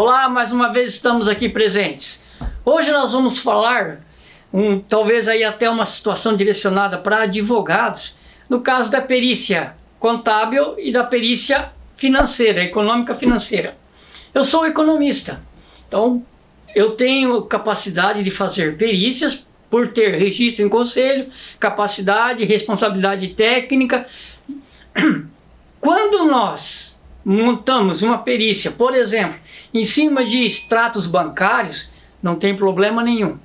Olá, mais uma vez estamos aqui presentes. Hoje nós vamos falar, um, talvez aí até uma situação direcionada para advogados, no caso da perícia contábil e da perícia financeira, econômica financeira. Eu sou economista, então eu tenho capacidade de fazer perícias por ter registro em conselho, capacidade, responsabilidade técnica. Quando nós montamos uma perícia, por exemplo, em cima de extratos bancários, não tem problema nenhum.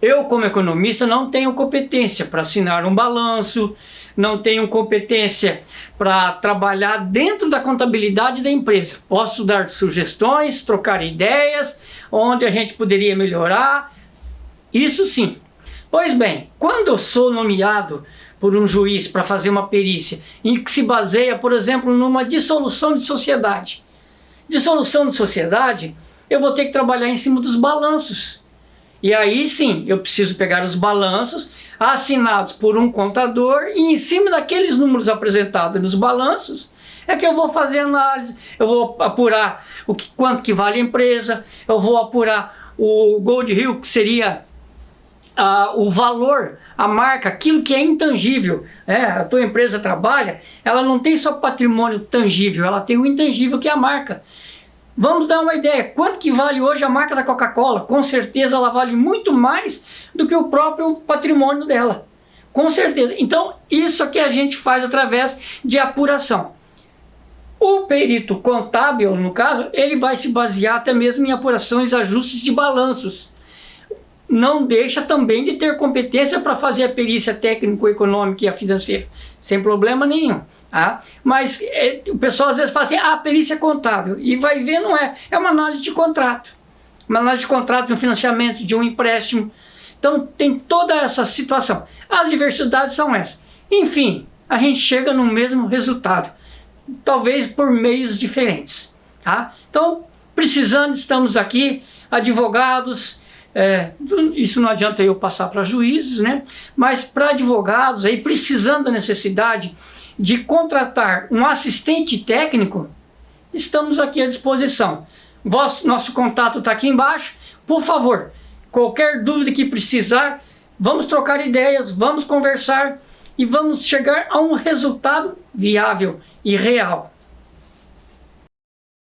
Eu, como economista, não tenho competência para assinar um balanço, não tenho competência para trabalhar dentro da contabilidade da empresa. Posso dar sugestões, trocar ideias, onde a gente poderia melhorar, isso sim. Pois bem, quando eu sou nomeado por um juiz para fazer uma perícia em que se baseia, por exemplo, numa dissolução de sociedade. Dissolução de sociedade, eu vou ter que trabalhar em cima dos balanços. E aí sim, eu preciso pegar os balanços assinados por um contador e em cima daqueles números apresentados nos balanços é que eu vou fazer análise, eu vou apurar o que, quanto que vale a empresa, eu vou apurar o Gold Hill, que seria uh, o valor, a marca, aquilo que é intangível. Né? A tua empresa trabalha, ela não tem só patrimônio tangível, ela tem o intangível que é a marca. Vamos dar uma ideia, quanto que vale hoje a marca da Coca-Cola? Com certeza ela vale muito mais do que o próprio patrimônio dela. Com certeza. Então, isso aqui a gente faz através de apuração. O perito contábil, no caso, ele vai se basear até mesmo em apurações ajustes de balanços não deixa também de ter competência para fazer a perícia técnico-econômica e a financeira, sem problema nenhum. Tá? Mas é, o pessoal às vezes fala assim, ah, perícia contábil, e vai ver, não é, é uma análise de contrato, uma análise de contrato de um financiamento, de um empréstimo, então tem toda essa situação. As diversidades são essas. Enfim, a gente chega no mesmo resultado, talvez por meios diferentes. Tá? Então, precisando, estamos aqui, advogados, é, isso não adianta eu passar para juízes, né? mas para advogados, aí, precisando da necessidade de contratar um assistente técnico, estamos aqui à disposição. Nosso contato está aqui embaixo. Por favor, qualquer dúvida que precisar, vamos trocar ideias, vamos conversar e vamos chegar a um resultado viável e real.